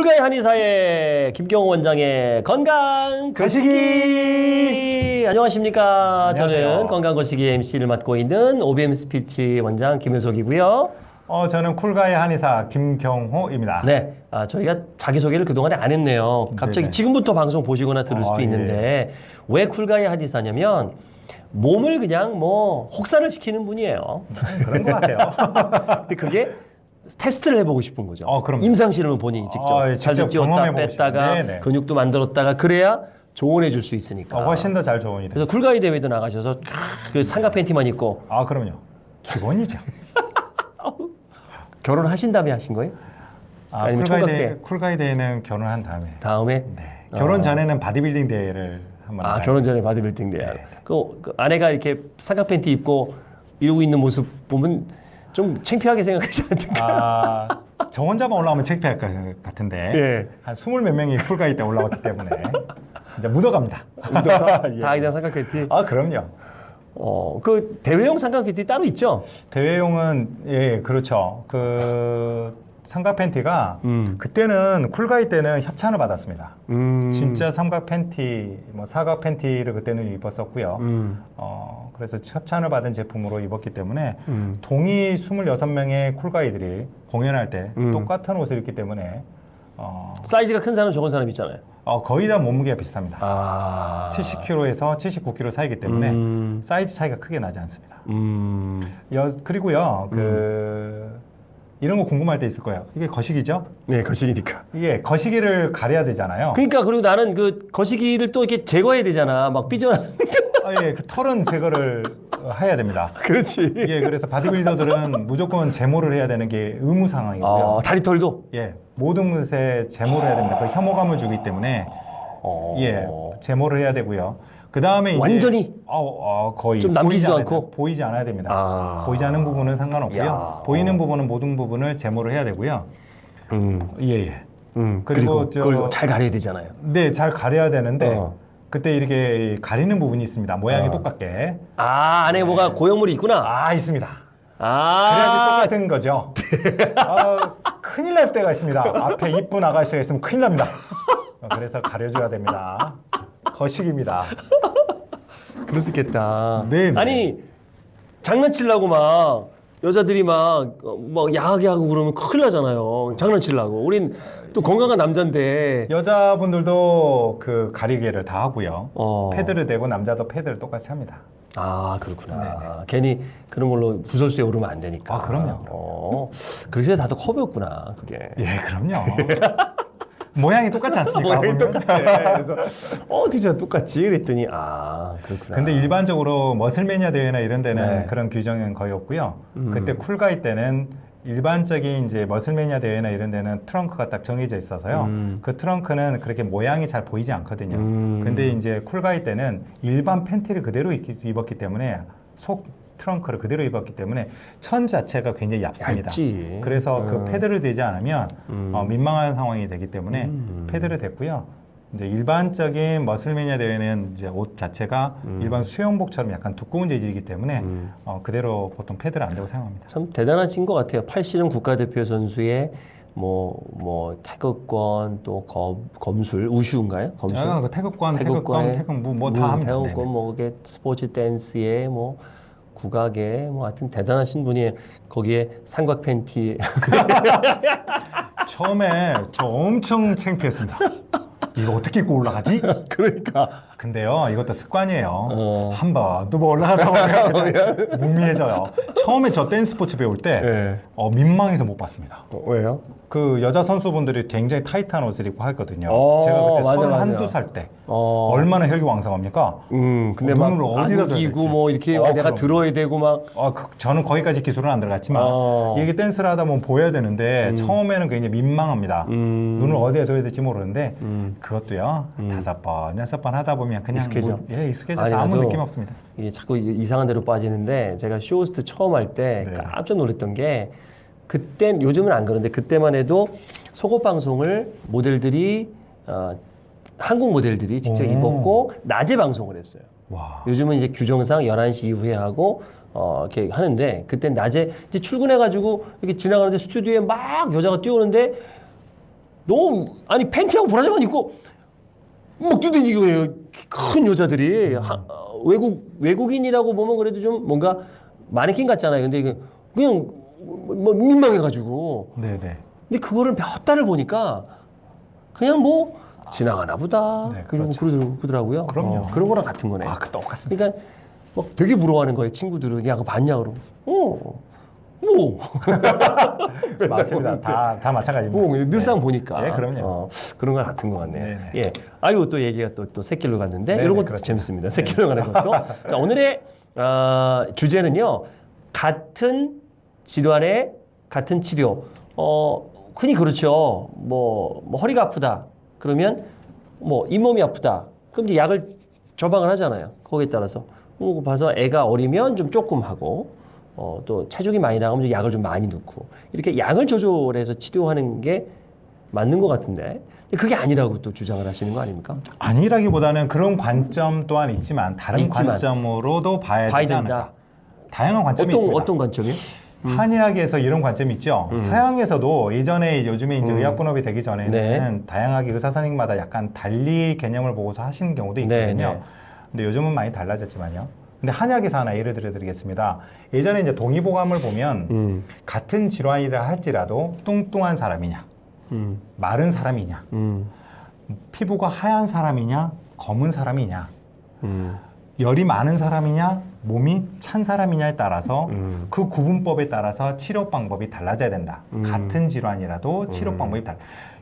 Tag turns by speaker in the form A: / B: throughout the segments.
A: 불가의 한의사의 김경호 원장의 건강 거시기 안녕하십니까
B: 안녕하세요.
A: 저는 건강 거시기 MC를 맡고 있는 OBM 스피치 원장 김효석이고요
B: 어, 저는 쿨가의 한의사 김경호입니다.
A: 네 아, 저희가 자기소개를 그동안에 안 했네요 갑자기
B: 네네.
A: 지금부터 방송 보시거나 들을 수도
B: 아, 예.
A: 있는데 왜 쿨가의 한의사냐면 몸을 그냥 뭐 혹사를 시키는 분이에요
B: 그런 것 같아요.
A: 근데 그게 테스트를 해보고 싶은 거죠.
B: 어, 그럼요.
A: 임상실험을 본인이 직접
B: 어, 예, 직접
A: 찌웠다 뺐다가
B: 싶은. 네네.
A: 근육도 만들었다가 그래야 조언해 줄 수 있으니까.
B: 어, 훨씬 더잘 좋은 일.
A: 그래서 쿨가이 대회도 나가셔서 그 삼각 팬티만 입고
B: 아, 그럼요. 기본이죠.
A: 결혼하신 다음에 하신 거예요?
B: 아,
A: 아니면
B: 쿨가이 대회,
A: 때?
B: 쿨가이 대회는 결혼한 다음에.
A: 다음에
B: 네. 결혼
A: 어.
B: 전에는 바디빌딩 대회를 한번
A: 아. 결혼 전에 바디빌딩 대회.
B: 네.
A: 그, 그 아내가 이렇게 삼각 팬티 입고 이러고 있는 모습 보면 좀 창피하게 생각하지 않을까?
B: 아, 저 혼자만 올라오면 창피할 것 같은데.
A: 예.
B: 한 스물 몇 명이 쿨가이 때 올라왔기 때문에 이제 묻어갑니다.
A: 묻어서
B: 예.
A: 다 그냥 삼각 팬티.
B: 아, 그럼요.
A: 어, 그 대회용 삼각 팬티 따로 있죠?
B: 대회용은 예 그렇죠. 그 삼각 팬티가
A: 음.
B: 그때는 쿨가이 때는 협찬을 받았습니다.
A: 음.
B: 진짜 삼각 팬티, 뭐 사각 팬티를 그때는 입었었고요.
A: 음.
B: 어 그래서 협찬을 받은 제품으로 입었기 때문에
A: 음.
B: 동의 26명의 쿨가이들이 공연할 때
A: 음.
B: 똑같은 옷을 입기 때문에 어,
A: 사이즈가 큰 사람 적은 사람 있잖아요.
B: 어, 거의 다 몸무게가 비슷합니다.
A: 아.
B: 70kg에서 79kg 사이기 때문에
A: 음.
B: 사이즈 차이가 크게 나지 않습니다.
A: 음.
B: 여, 그리고요, 그 이런 거 궁금할 때 있을 거예요. 이게 거시기죠?
A: 네, 거시기니까.
B: 이게 거시기를 가려야 되잖아요.
A: 그러니까 그리고 나는 그 거시기를 또 이렇게 제거해야 되잖아. 막 삐져나.
B: 아, 예, 그 털은 제거를 어, 해야 됩니다.
A: 그렇지.
B: 예, 그래서 바디빌더들은 무조건 제모를 해야 되는 게 의무 상황이고요.
A: 아, 다리털도.
B: 예, 모든 것에 제모를 해야 됩니다. 그 혐오감을 주기 때문에
A: 어.
B: 예, 제모를 해야 되고요. 그 다음에
A: 완전히?
B: 어, 어, 거의
A: 좀 남기지도
B: 보이지
A: 않고?
B: 돼- 보이지 않아야 됩니다.
A: 아.
B: 보이지 않는 부분은 상관없고요.
A: 야,
B: 보이는
A: 어.
B: 부분은 모든 부분을 제모를 해야 되고요.
A: 음.
B: 예, 예.
A: 음.
B: 그리고
A: 그리고
B: 저-
A: 그걸 잘 가려야 되잖아요.
B: 네, 잘 가려야 되는데
A: 어.
B: 그때 이렇게 가리는 부분이 있습니다. 모양이
A: 어.
B: 똑같게.
A: 아, 안에 뭐가 고형물이 있구나.
B: 아, 있습니다.
A: 아.
B: 그래야지 똑같은 거죠. 아, 큰일 날 때가 있습니다. 앞에 이쁜 아가씨가 있으면 큰일 납니다. 어, 그래서 가려줘야 됩니다. 거식입니다.
A: 그럴 수 있겠다.
B: 네, 네.
A: 아니 장난치려고 막 여자들이 막, 어, 막 야하게 하고 그러면 큰일 나잖아요. 장난치려고. 우린 또 건강한 남자인데.
B: 여자분들도 그 가리개를 다 하고요.
A: 어.
B: 패드를 대고 남자도 패드를 똑같이 합니다.
A: 아 그렇구나.
B: 네네.
A: 괜히 그런 걸로 구설수에 오르면 안 되니까.
B: 아, 그럼요, 그럼요.
A: 어. 그래서 다들 커브였구나. 그게.
B: 예, 그럼요. 모양이 똑같지 않습니까?
A: 모양이? 똑같아. 그래서 어, 진짜 똑같지? 그랬더니 아 그렇구나.
B: 근데 일반적으로 머슬매니아 대회나 이런 데는
A: 네.
B: 그런 규정은 거의 없고요.
A: 음.
B: 그때 쿨가이 때는 일반적인 이제 머슬매니아 대회나 이런 데는 트렁크가 딱 정해져 있어서요.
A: 음.
B: 그 트렁크는 그렇게 모양이 잘 보이지 않거든요.
A: 음.
B: 근데 이제 쿨가이 때는 일반 팬티를 그대로 입- 입었기 때문에 속 트렁크를 그대로 입었기 때문에 천 자체가 굉장히 얇습니다.
A: 얇지.
B: 그래서 그
A: 음.
B: 패드를 대지 않으면
A: 음.
B: 어, 민망한 상황이 되기 때문에
A: 음.
B: 패드를 댔고요. 이제 일반적인 머슬매니아 대회는 이제 옷 자체가
A: 음.
B: 일반 수영복처럼 약간 두꺼운 재질이기 때문에
A: 음.
B: 어, 그대로 보통 패드를 안 대고 사용합니다.
A: 참 대단하신 것 같아요. 팔씨름 국가대표 선수의 뭐, 뭐, 태극권, 또 검, 검술, 우슈인가요? 검술?
B: 아, 그 태극권,
A: 태극권,
B: 태극 뭐다 합니다.
A: 태극권. 뭐, 이게 스포츠 댄스에 뭐, 국악에 뭐, 하여튼 대단하신 분이 거기에 삼각 팬티.
B: 처음에 저 엄청 창피했습니다. 이거 어떻게 입고 올라가지?
A: 그러니까.
B: 근데요, 이것도 습관이에요.
A: 어.
B: 한 번, 두번 올라가다 보면 무미해져요. 처음에 저 댄스 스포츠 배울 때
A: 네.
B: 어, 민망해서 못 봤습니다.
A: 어, 왜요?
B: 그 여자 선수분들이 굉장히 타이트한 옷을 입고 하거든요.
A: 어,
B: 제가 그때
A: 맞아,
B: 서른
A: 맞아.
B: 한두 살 때
A: 어.
B: 얼마나 혈기왕성합니까?
A: 음, 근데
B: 어,
A: 막
B: 눈을 어디다
A: 안기고
B: 될지.
A: 뭐 이렇게
B: 어,
A: 내가
B: 그럼.
A: 들어야 되고 막.
B: 아, 그- 저는 거기까지 기술은 안 들어갔지만
A: 어.
B: 이게 댄스를 하다 보면 보여야 되는데
A: 음.
B: 처음에는 굉장히 민망합니다.
A: 음.
B: 눈을 어디에 둬야 될지 모르는데
A: 음.
B: 그것도요
A: 음.
B: 다섯 번 여섯 번 하다 보면 그냥
A: 익숙해져?
B: 뭐- 예 익숙해져서
A: 아니,
B: 아무 느낌 없습니다.
A: 이게 자꾸 이- 이상한 데로 빠지는데 제가 쇼호스트 처음 할때
B: 네.
A: 깜짝 놀랐던 게 그땐 요즘은 안 그런데 그때만 해도 속옷 방송을 모델들이 어, 한국 모델들이 직접
B: 오.
A: 입었고 낮에 방송을 했어요.
B: 와.
A: 요즘은 이제 규정상 11시 이후에 하고 어, 이렇게 하는데 그땐 낮에 이제 출근해가지고 이렇게 지나가는데 스튜디오에 막 여자가 뛰어오는데 너무 아니 팬티하고 브라자만 입고 막 뛰다니고 해요. 큰 여자들이 하- 어, 외국 외국인이라고 보면 그래도 좀 뭔가 마네킹 같잖아요. 근데 그냥 뭐 민망해가지고
B: 네네.
A: 근데 그거를 몇 달을 보니까 그냥 뭐 지나가나 보다.
B: 네,
A: 그리고
B: 그렇죠.
A: 그러더라고- 그러더라고요.
B: 그럼요.
A: 어, 그런 거랑 같은 거네.
B: 아, 그 똑같습니다.
A: 그러니까 막 되게 부러워하는 거예요. 친구들은 야 그거 봤냐 그러고. 어. 뭐.
B: 맞습니다. 다, 다 마찬가지입니다.
A: 뭐 늘상
B: 네.
A: 보니까.
B: 네, 그럼요.
A: 어, 그런 거 같은 것 같네요.
B: 네네.
A: 예. 아유 또 얘기가 또 또 새길로 갔는데
B: 네네,
A: 이런 것도
B: 그렇습니다.
A: 재밌습니다. 새길로 가는 것도. 자 오늘의 아, 주제는요. 같은 질환의 같은 치료. 어 흔히 그렇죠. 뭐, 뭐 허리가 아프다. 그러면 뭐 잇몸이 아프다. 그럼 이제 약을 처방을 하잖아요. 거기에 따라서. 뭐 그거 봐서 애가 어리면 좀 조금 하고 어, 또 체중이 많이 나가면 좀 약을 좀 많이 넣고 이렇게 양을 조절해서 치료하는 게 맞는 것 같은데 그게 아니라고 또 주장을 하시는 거 아닙니까?
B: 아니라기보다는 그런 관점 또한 있지만 다른
A: 있지만.
B: 관점으로도 봐야
A: 봐야
B: 되지. 않을까. 다양한 관점이
A: 어떤
B: 있습니다.
A: 어떤 관점이요? 음.
B: 한의학에서 이런 관점이 있죠.
A: 음.
B: 서양에서도 예전에 요즘에 이제
A: 음.
B: 의학 분업이 되기 전에는
A: 네.
B: 다양하게 의사 선생님마다 약간 달리 개념을 보고서 하시는 경우도
A: 네,
B: 있거든요.
A: 네.
B: 근데 요즘은 많이 달라졌지만요. 근데 한의학에서 하나 예를 들어드리겠습니다. 예전에 이제 동의보감을 보면
A: 음,
B: 같은 질환이라 할지라도 뚱뚱한 사람이냐,
A: 음,
B: 마른 사람이냐,
A: 음,
B: 피부가 하얀 사람이냐, 검은 사람이냐,
A: 음,
B: 열이 많은 사람이냐, 몸이 찬 사람이냐에 따라서
A: 음.
B: 그 구분법에 따라서 치료 방법이 달라져야 된다.
A: 음.
B: 같은 질환이라도 치료
A: 음.
B: 방법이 달라.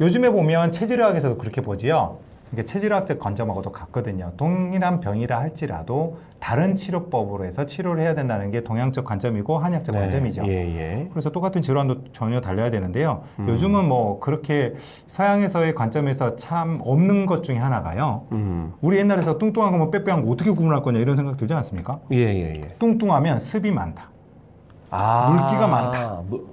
B: 요즘에 보면 체질의학에서도 그렇게 보지요. 이게 체질의학적 관점하고도 같거든요. 동일한 병이라 할지라도 다른 치료법으로 해서 치료를 해야 된다는 게 동양적 관점이고 한의학적
A: 네,
B: 관점이죠.
A: 예, 예.
B: 그래서 똑같은 질환도 전혀 달라야 되는데요.
A: 음.
B: 요즘은 뭐 그렇게 서양에서의 관점에서 참 없는 것 중에 하나가요.
A: 음,
B: 우리 옛날에서 뚱뚱한 거뭐 빼빼한 거 어떻게 구분할 거냐 이런 생각 들지 않습니까?
A: 예, 예, 예.
B: 뚱뚱하면 습이 많다.
A: 아,
B: 물기가 많다.
A: 무-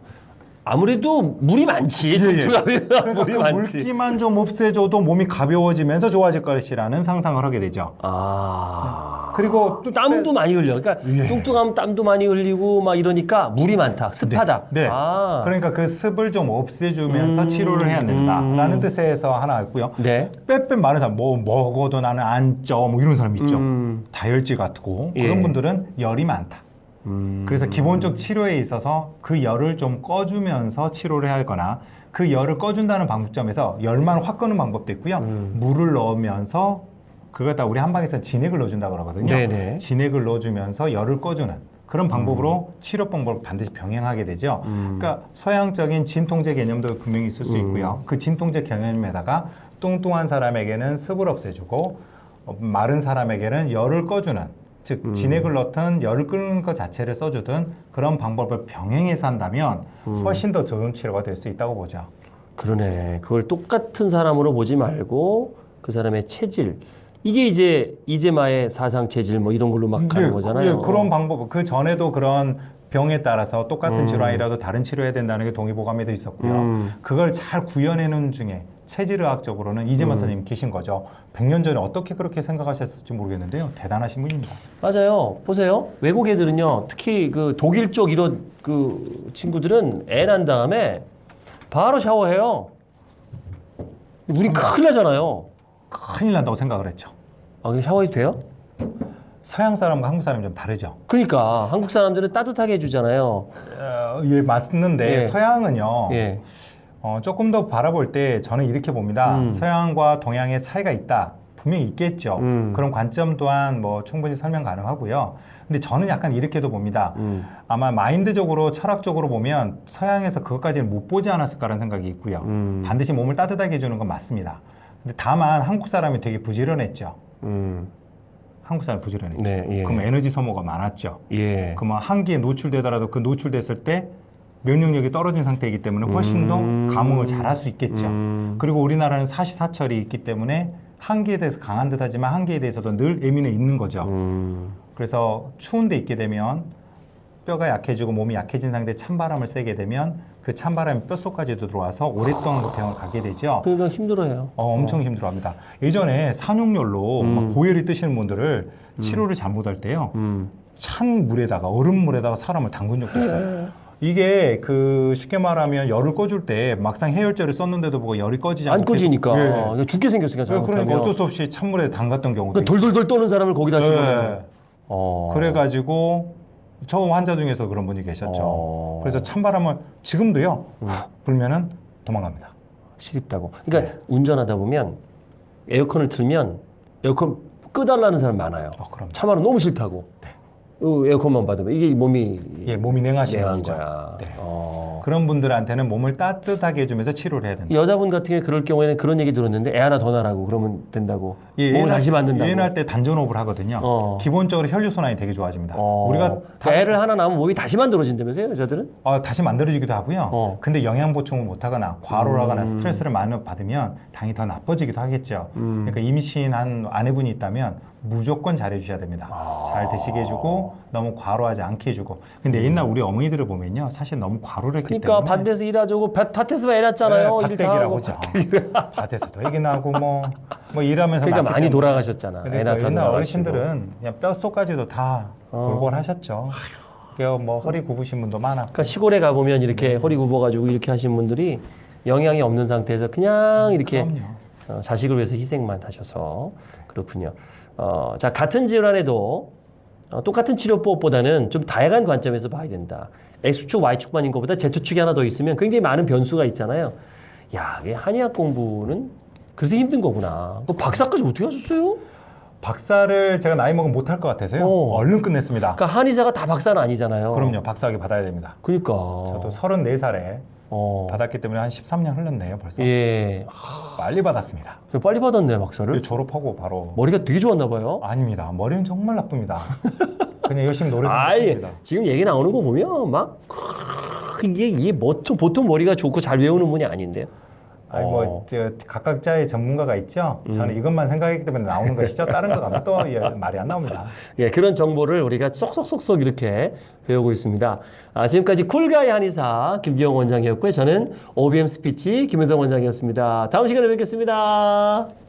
A: 아무래도 물이 많지.
B: 예, 예. 그러니까
A: 물이
B: 그
A: 많지.
B: 물기만 좀 없애줘도 몸이 가벼워지면서 좋아질 것이라는 상상을 하게 되죠.
A: 아.
B: 그리고 또
A: 땀도 많이 흘려. 그러니까
B: 예.
A: 뚱뚱하면 땀도 많이 흘리고 막 이러니까 물이 많다. 습하다.
B: 네. 네.
A: 아.
B: 그러니까 그 습을 좀 없애주면서
A: 음,
B: 치료를 해야 된다라는
A: 음.
B: 뜻에서 하나 있고요.
A: 네.
B: 빼빼 많은 사람, 뭐 먹어도 나는 안 쪄, 뭐 이런 사람 있죠.
A: 음.
B: 다혈질 같고
A: 예.
B: 그런 분들은 열이 많다.
A: 음.
B: 그래서 기본적 치료에 있어서 그 열을 좀 꺼주면서 치료를 하거나 그 열을 꺼준다는 방법점에서 열만 확 끄는 방법도 있고요.
A: 음.
B: 물을 넣으면서 그걸 다 우리 한방에서 진액을 넣어준다고 그러거든요.
A: 네네.
B: 진액을 넣어주면서 열을 꺼주는 그런 방법으로 치료 방법을 반드시 병행하게 되죠.
A: 음.
B: 그러니까 서양적인 진통제 개념도 분명히 있을 수
A: 음.
B: 있고요. 그 진통제 개념에다가 뚱뚱한 사람에게는 습을 없애주고 어, 마른 사람에게는 열을 꺼주는 즉
A: 음.
B: 진액을 넣든 열을 끄는 것 자체를 써주든 그런 방법을 병행해서 한다면
A: 음.
B: 훨씬 더 좋은 치료가 될 수 있다고 보죠.
A: 그러네. 그걸 똑같은 사람으로 보지 말고 그 사람의 체질. 이게 이제 이재마의 사상 체질 뭐 이런 걸로 막 가는
B: 예,
A: 거잖아요.
B: 예, 그런 방법 그 전에도 그런 병에 따라서 똑같은
A: 음.
B: 질환이라도 다른 치료해야 된다는 게 동의보감에도 있었고요.
A: 음.
B: 그걸 잘 구현해놓은 중에 체질의학적으로는 이재만
A: 음.
B: 선생님 계신 거죠. 100년 전에 어떻게 그렇게 생각하셨을지 모르겠는데요. 대단하신 분입니다.
A: 맞아요. 보세요. 외국 애들은요, 특히 그 독일 쪽 이런 그 친구들은 애 난 다음에 바로 샤워해요. 우리 큰일 나잖아요.
B: 큰일 난다고 생각을 했죠.
A: 아, 샤워해도 돼요?
B: 서양 사람과 한국 사람이 좀 다르죠.
A: 그러니까 한국 사람들은 따뜻하게 해주잖아요.
B: 어, 예, 맞는데
A: 예.
B: 서양은요.
A: 예.
B: 어, 조금 더 바라볼 때 저는 이렇게 봅니다.
A: 음.
B: 서양과 동양의 차이가 있다. 분명히 있겠죠.
A: 음.
B: 그런 관점 또한 뭐 충분히 설명 가능하고요. 근데 저는 약간 이렇게도 봅니다.
A: 음.
B: 아마 마인드적으로 철학적으로 보면 서양에서 그것까지는 못 보지 않았을까라는 생각이 있고요.
A: 음.
B: 반드시 몸을 따뜻하게 해주는 건 맞습니다. 근데 다만 한국 사람이 되게 부지런했죠.
A: 음.
B: 한국 사람이 부지런했죠.
A: 네, 예.
B: 그럼 에너지 소모가 많았죠.
A: 예.
B: 그러면 한기에 노출되더라도 그 노출됐을 때 면역력이 떨어진 상태이기 때문에 훨씬
A: 음.
B: 더 감흥을 잘할 수 있겠죠.
A: 음.
B: 그리고 우리나라는 사시사철이 있기 때문에 한기에 대해서 강한 듯 하지만 한기에 대해서도 늘 예민해 있는 거죠.
A: 음.
B: 그래서 추운 데 있게 되면 뼈가 약해지고 몸이 약해진 상태에 찬바람을 쐬게 되면 그 찬바람이 뼛속까지도 들어와서 오랫동안 그 병을 가게 되죠.
A: 그러니까 힘들어요.
B: 어, 엄청 힘들어합니다. 예전에 산육열로
A: 음.
B: 막 고열이 뜨시는 분들을 치료를 잘 못할 때요.
A: 음.
B: 찬 물에다가 얼음 물에다가 사람을 담근 적도 있어요. 이게 그 쉽게 말하면 열을 꺼줄 때 막상 해열제를 썼는데도 보고 열이 꺼지지 않고
A: 안 꺼지니까
B: 계속- 예.
A: 그냥 죽게 생겼으니까
B: 그러니까
A: 잘못하면
B: 어쩔 수 없이 찬물에 담갔던 경우도
A: 그러니까 돌돌돌 떠는 사람을 거기다
B: 있-
A: 집어넣는
B: 예.
A: 어.
B: 그래가지고 처음 환자 중에서 그런 분이 계셨죠.
A: 어.
B: 그래서 찬바람을 지금도요
A: 음.
B: 불면은 도망갑니다.
A: 시립다고. 그러니까
B: 네.
A: 운전하다 보면 에어컨을 틀면 에어컨 끄달라는 사람 많아요.
B: 어, 그럼
A: 차마는 너무 싫다고. 어, 에어컨만 받으면 이게 몸이
B: 예, 몸이 냉하시는.
A: 거야.
B: 네.
A: 어.
B: 그런 분들한테는 몸을 따뜻하게 해주면서 치료를 해야 된다.
A: 여자분 같은 경우에 그럴 경우에는 그런 얘기 들었는데 애 하나 더 낳으라고 그러면 된다고.
B: 예,
A: 몸을
B: 얘는-
A: 다시 만든다고.
B: 할때 단전호흡을 하거든요.
A: 어.
B: 기본적으로 혈류 순환이 되게 좋아집니다.
A: 어.
B: 우리가 다,
A: 애를 하나 낳으면 몸이 다시 만들어진다면서요, 여자들은?
B: 어, 다시 만들어지기도 하고요.
A: 어.
B: 근데 영양 보충을 못하거나 과로라거나
A: 음.
B: 스트레스를 많이 받으면 당이 더 나빠지기도 하겠죠.
A: 음.
B: 그러니까 임신한 아내분이 있다면 무조건 잘해주셔야 됩니다.
A: 아.
B: 잘 드시게 해주고 너무 과로하지 않게 해주고. 근데 옛날 우리 어머니들을 보면요, 사실 너무 과로를 했기
A: 음. 그러니까
B: 때문에
A: 밭에서 일하자고 밭, 밭에서 애 낳잖아요.
B: 네. 밭대기라고 하죠. 밭에서도 얘기 나고 뭐, 뭐 일하면서
A: 그러니까 많이. 돌아가셨잖아. 애
B: 그러니까
A: 낳다
B: 옛날. 어르신들은 그냥 뼛속까지도 다
A: 어.
B: 골골하셨죠. 그뭐 허리 굽으신 분도 많았고.
A: 그러니까 시골에 가보면 이렇게
B: 네.
A: 허리 굽어가지고 이렇게 하신 분들이 영양이 없는 상태에서 그냥 이렇게
B: 그럼요.
A: 어, 자식을 위해서 희생만 하셔서 그렇군요. 어, 자 같은 질환에도 어, 똑같은 치료법보다는 좀 다양한 관점에서 봐야 된다. X축, Y축만 인 것보다 Z축이 하나 더 있으면 굉장히 많은 변수가 있잖아요. 야, 이게 한의학 공부는 그래서 힘든 거구나. 그 박사까지 어떻게 하셨어요?
B: 박사를 제가 나이 먹으면 못할 것 같아서요.
A: 어.
B: 얼른 끝냈습니다.
A: 그러니까 한의사가 다 박사는 아니잖아요.
B: 그럼요. 박사학위 받아야 됩니다.
A: 그러니까.
B: 저도 34살에
A: 어.
B: 받았기 때문에 한 13년 흘렀네요. 벌써.
A: 예.
B: 빨리 받았습니다.
A: 빨리 받았네 박사를.
B: 졸업하고 바로.
A: 머리가 되게 좋았나 봐요.
B: 아닙니다. 머리는 정말 나쁩니다. 그냥 열심히 했습니다.
A: 지금 얘기 나오는 거 보면 막 크, 이게 이게 보통 보통 머리가 좋고 잘 외우는 분이 아닌데요.
B: 아니
A: 어.
B: 뭐 저, 각각자의 전문가가 있죠.
A: 음.
B: 저는 이것만 생각했기 때문에 나오는 것이죠. 다른 거 가면 또 예, 말이 안 나옵니다.
A: 예, 그런 정보를 우리가 쏙쏙쏙쏙 이렇게 배우고 있습니다. 아, 지금까지 쿨가이 한의사 김기영 원장이었고요. 저는 OBM 스피치 김은성 원장이었습니다. 다음 시간에 뵙겠습니다.